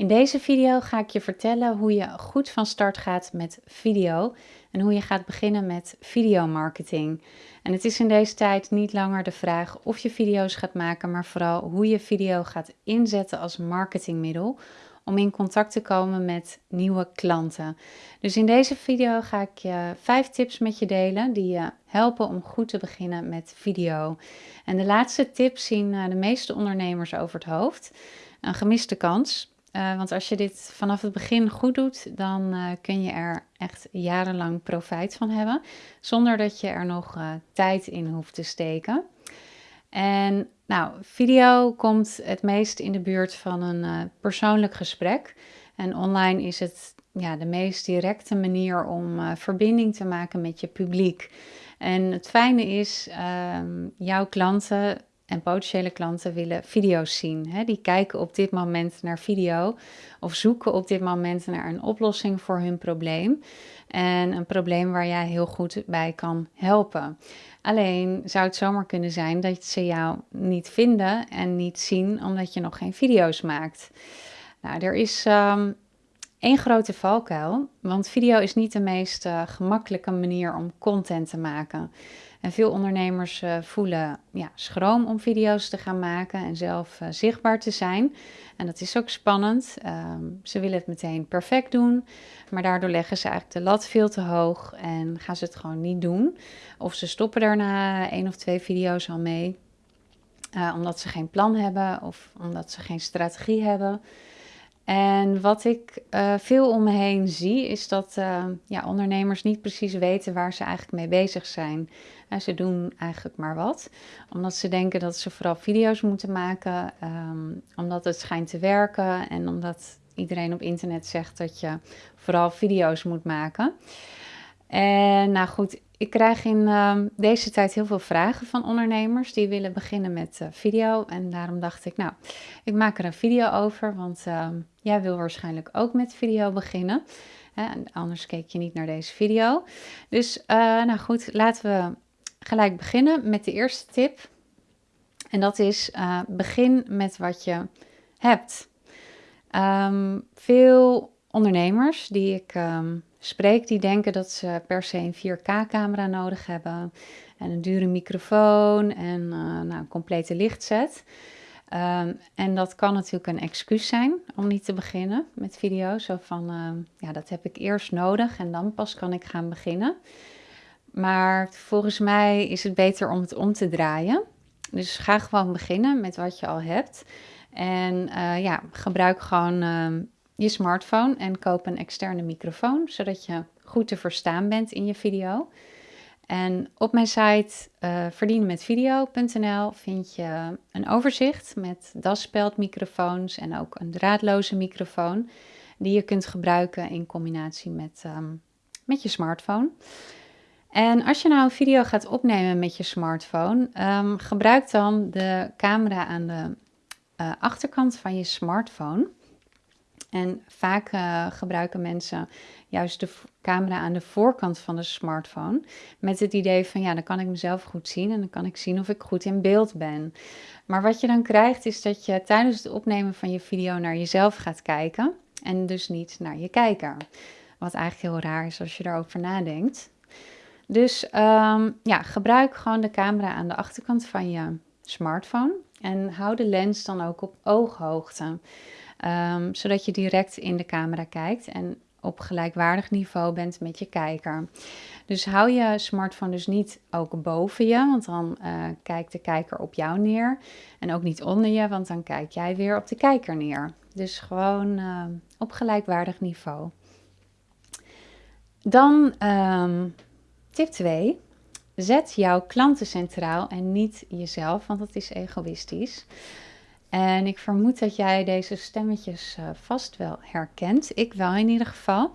In deze video ga ik je vertellen hoe je goed van start gaat met video en hoe je gaat beginnen met videomarketing. En het is in deze tijd niet langer de vraag of je video's gaat maken, maar vooral hoe je video gaat inzetten als marketingmiddel om in contact te komen met nieuwe klanten. Dus in deze video ga ik je vijf tips met je delen die je helpen om goed te beginnen met video. En de laatste tips zien eh, de meeste ondernemers over het hoofd. Een gemiste kans. Uh, want als je dit vanaf het begin goed doet, dan uh, kun je er echt jarenlang profijt van hebben, zonder dat je er nog uh, tijd in hoeft te steken. En nou, video komt het meest in de buurt van een persoonlijk gesprek. En online is het ja, de meest directe manier om verbinding te maken met je publiek. En het fijne is, ehm, jouw klanten en potentiële klanten willen video's zien. Hè? Die kijken op dit moment naar video of zoeken op dit moment naar een oplossing voor hun probleem. En een probleem waar jij heel goed bij kan helpen. Alleen zou het zomaar kunnen zijn dat ze jou niet vinden en niet zien omdat je nog geen video's maakt. Nou, er is um, één grote valkuil, want video is niet de meest uh, gemakkelijke manier om content te maken. En veel ondernemers uh, voelen ja, schroom om video's te gaan maken en zelf uh, zichtbaar te zijn. En dat is ook spannend. Um, ze willen het meteen perfect doen, maar daardoor leggen ze eigenlijk de lat veel te hoog en gaan ze het gewoon niet doen. Of ze stoppen daarna één of twee video's al mee, uh, omdat ze geen plan hebben of omdat ze geen strategie hebben. En wat ik uh, veel om me heen zie, is dat uh, ja, ondernemers niet precies weten waar ze eigenlijk mee bezig zijn. En ze doen eigenlijk maar wat, omdat ze denken dat ze vooral video's moeten maken, um, omdat het schijnt te werken en omdat iedereen op internet zegt dat je vooral video's moet maken. En nou goed, ik krijg in uh, deze tijd heel veel vragen van ondernemers die willen beginnen met uh, video. En daarom dacht ik, nou, ik maak er een video over, want uh, jij wil waarschijnlijk ook met video beginnen. Anders keek je niet naar deze video. Dus, eh, nou goed, laten we gelijk beginnen met de eerste tip. En dat is, eh, begin met wat je hebt. Um, veel ondernemers die ik... spreek, die denken dat ze per se een 4K-camera nodig hebben. En een dure microfoon en uh, nou, een complete lichtset. Um, en dat kan natuurlijk een excuus zijn om niet te beginnen met video. Zo van, uh, ja, dat heb ik eerst nodig en dan pas kan ik gaan beginnen. Maar volgens mij is het beter om het om te draaien. Dus ga gewoon beginnen met wat je al hebt. En uh, ja, gebruik gewoon je smartphone en koop een externe microfoon, zodat je goed te verstaan bent in je video. En op mijn site uh, verdienenmetvideo.nl vind je een overzicht met daspeldmicrofoons en ook een draadloze microfoon die je kunt gebruiken in combinatie met, um, met je smartphone. En als je nou een video gaat opnemen met je smartphone, um, gebruik dan de camera aan de uh, achterkant van je smartphone. En vaak uh, gebruiken mensen juist de camera aan de voorkant van de smartphone. Met het idee van ja, dan kan ik mezelf goed zien en dan kan ik zien of ik goed in beeld ben. Maar wat je dan krijgt is dat je tijdens het opnemen van je video naar jezelf gaat kijken. En dus niet naar je kijker. Wat eigenlijk heel raar is als je daarover nadenkt. Dus um, ja, gebruik gewoon de camera aan de achterkant van je smartphone. En hou de lens dan ook op ooghoogte. Um, zodat je direct in de camera kijkt en op gelijkwaardig niveau bent met je kijker. Dus hou je smartphone dus niet ook boven je, want dan uh, kijkt de kijker op jou neer. En ook niet onder je, want dan kijk jij weer op de kijker neer. Dus gewoon uh, op gelijkwaardig niveau. Dan um, tip 2. Zet jouw klanten centraal en niet jezelf, want dat is egoïstisch. En ik vermoed dat jij deze stemmetjes uh, vast wel herkent. Ik wel in ieder geval.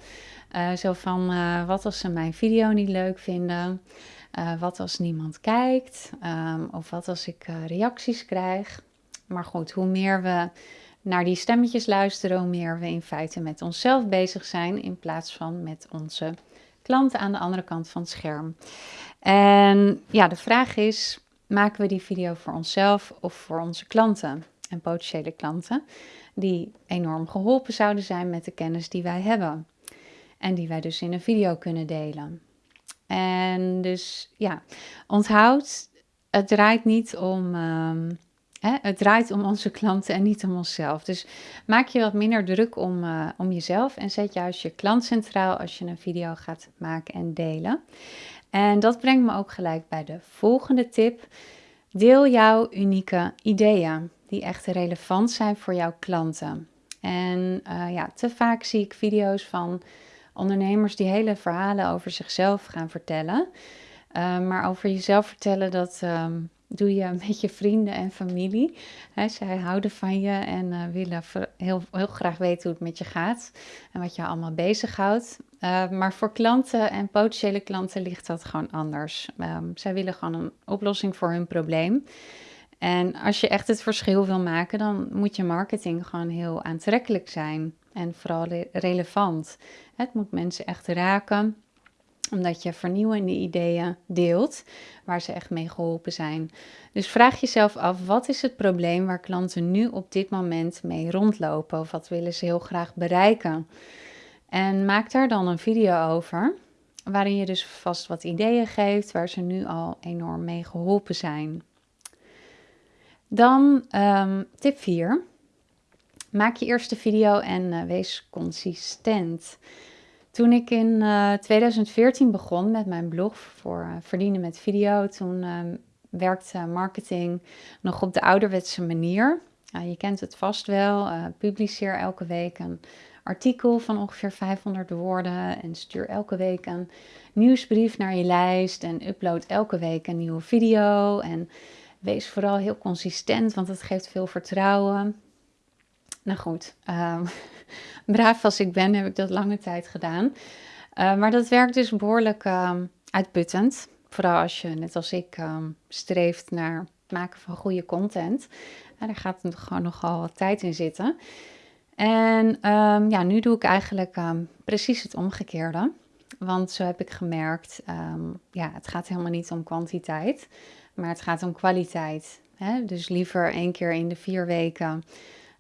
Uh, zo van, uh, wat als ze mijn video niet leuk vinden? wat als niemand kijkt? Um, of wat als ik reacties krijg? Maar goed, hoe meer we naar die stemmetjes luisteren, hoe meer we in feite met onszelf bezig zijn in plaats van met onze klanten aan de andere kant van het scherm. En ja, de vraag is, maken we die video voor onszelf of voor onze klanten? en potentiële klanten die enorm geholpen zouden zijn met de kennis die wij hebben. En die wij dus in een video kunnen delen. En dus ja, onthoud, het draait niet om. Ehm, het draait om onze klanten en niet om onszelf. Dus maak je wat minder druk om, uh, om jezelf en zet juist je klant centraal als je een video gaat maken en delen. En dat brengt me ook gelijk bij de volgende tip. Deel jouw unieke ideeën die echt relevant zijn voor jouw klanten. En uh, ja, te vaak zie ik video's van ondernemers die hele verhalen over zichzelf gaan vertellen. Uh, maar over jezelf vertellen, dat um, doe je met je vrienden en familie. He, zij houden van je en uh, willen heel, heel graag weten hoe het met je gaat en wat je allemaal bezighoudt. Uh, maar voor klanten en potentiële klanten ligt dat gewoon anders. Um, zij willen gewoon een oplossing voor hun probleem. En als je echt het verschil wil maken, dan moet je marketing gewoon heel aantrekkelijk zijn en vooral relevant. Het moet mensen echt raken, omdat je vernieuwende ideeën deelt waar ze echt mee geholpen zijn. Dus vraag jezelf af, wat is het probleem waar klanten nu op dit moment mee rondlopen? Of wat willen ze heel graag bereiken? En maak daar dan een video over, waarin je dus vast wat ideeën geeft waar ze nu al enorm mee geholpen zijn. Dan um, tip 4. Maak je eerste video en uh, wees consistent. Toen ik in uh, eh, 2014 begon met mijn blog voor uh, verdienen met video, toen ehm, werkte marketing nog op de ouderwetse manier. je kent het vast wel. publiceer elke week een artikel van ongeveer 500 woorden en stuur elke week een nieuwsbrief naar je lijst en upload elke week een nieuwe video en Wees vooral heel consistent, want het geeft veel vertrouwen. Nou goed, um, braaf als ik ben, heb ik dat lange tijd gedaan. Uh, maar dat werkt dus behoorlijk um, uitputtend. Vooral als je, net als ik, um, streeft naar het maken van goede content. Daar gaat gewoon nogal wat tijd in zitten. En ja, nu doe ik eigenlijk precies het omgekeerde. Want zo heb ik gemerkt, ja, het gaat helemaal niet om kwantiteit maar het gaat om kwaliteit. Hè? Dus liever één keer in de vier weken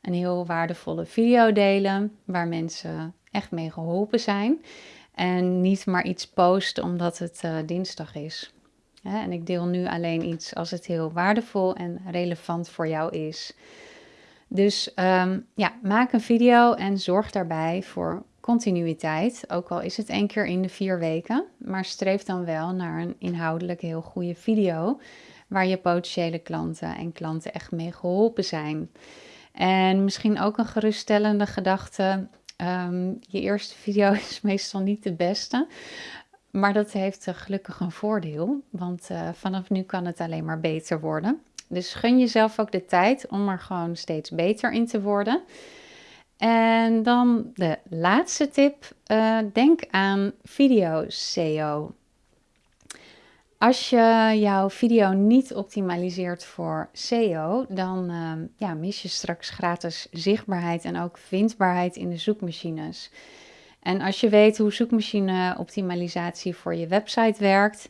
een heel waardevolle video delen waar mensen echt mee geholpen zijn. En niet maar iets posten omdat het uh, dinsdag is. En ik deel nu alleen iets als het heel waardevol en relevant voor jou is. Dus um, ja, maak een video en zorg daarbij voor continuïteit. Ook al is het één keer in de vier weken. Maar streef dan wel naar een inhoudelijk heel goede video waar je potentiële klanten en klanten echt mee geholpen zijn. En misschien ook een geruststellende gedachte. Ehm, je eerste video is meestal niet de beste. Maar dat heeft gelukkig een voordeel. Want uh, vanaf nu kan het alleen maar beter worden. Dus gun jezelf ook de tijd om er gewoon steeds beter in te worden. En dan de laatste tip. Uh, denk aan video SEO. Als je jouw video niet optimaliseert voor SEO, dan uh, ja, mis je straks gratis zichtbaarheid en ook vindbaarheid in de zoekmachines. En als je weet hoe zoekmachine-optimalisatie voor je website werkt,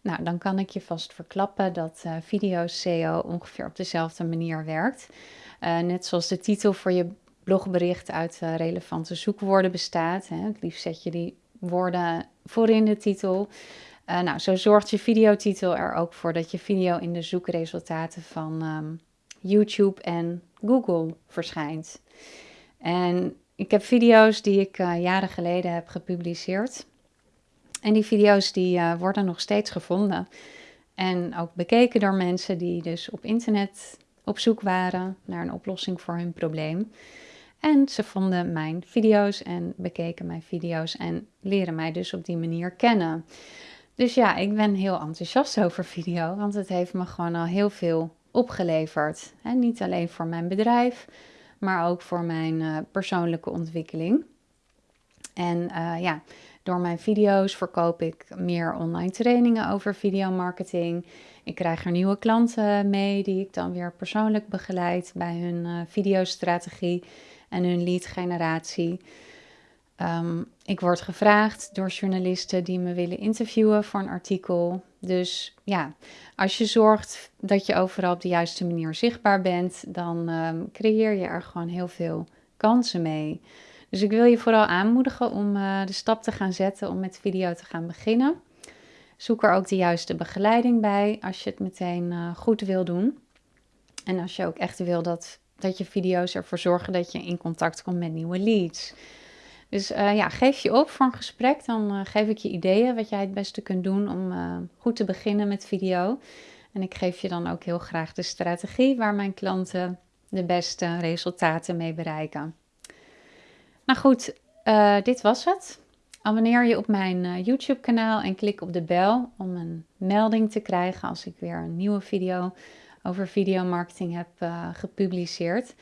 nou, dan kan ik je vast verklappen dat uh, video SEO ongeveer op dezelfde manier werkt. Uh, net zoals de titel voor je blogbericht uit uh, relevante zoekwoorden bestaat. Hè. Het liefst zet je die woorden voor in de titel. Uh, nou, zo zorgt je videotitel er ook voor dat je video in de zoekresultaten van um, YouTube en Google verschijnt. En ik heb video's die ik uh, jaren geleden heb gepubliceerd. En die video's die uh, worden nog steeds gevonden. En ook bekeken door mensen die dus op internet op zoek waren naar een oplossing voor hun probleem. En ze vonden mijn video's en bekeken mijn video's en leren mij dus op die manier kennen. Dus ja, ik ben heel enthousiast over video, want het heeft me gewoon al heel veel opgeleverd. En niet alleen voor mijn bedrijf, maar ook voor mijn uh, persoonlijke ontwikkeling. En uh, ja, door mijn video's verkoop ik meer online trainingen over videomarketing. Ik krijg er nieuwe klanten mee die ik dan weer persoonlijk begeleid bij hun uh, videostrategie en hun lead generatie. Um, ik word gevraagd door journalisten die me willen interviewen voor een artikel. Dus ja, als je zorgt dat je overal op de juiste manier zichtbaar bent, dan ehm, creëer je er gewoon heel veel kansen mee. Dus ik wil je vooral aanmoedigen om uh, de stap te gaan zetten om met video te gaan beginnen. Zoek er ook de juiste begeleiding bij als je het meteen uh, goed wil doen. En als je ook echt wil dat, dat je video's ervoor zorgen dat je in contact komt met nieuwe leads. Dus uh, ja, geef je op voor een gesprek. Dan uh, geef ik je ideeën wat jij het beste kunt doen om uh, goed te beginnen met video. En ik geef je dan ook heel graag de strategie waar mijn klanten de beste resultaten mee bereiken. Nou goed, dit was het. Abonneer je op mijn YouTube kanaal en klik op de bel om een melding te krijgen als ik weer een nieuwe video over videomarketing heb gepubliceerd.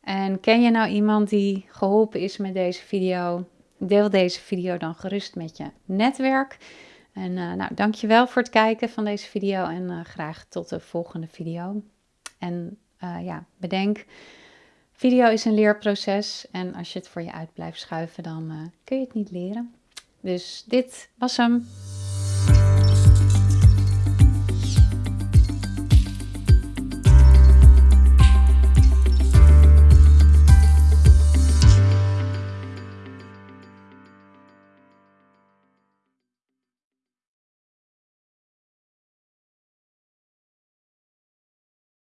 En ken je nou iemand die geholpen is met deze video? Deel deze video dan gerust met je netwerk. En uh, nou, dankjewel voor het kijken van deze video en uh, graag tot de volgende video. En uh, ja, bedenk, video is een leerproces en als je het voor je uit blijft schuiven, dan kun je het niet leren. Dus dit was hem.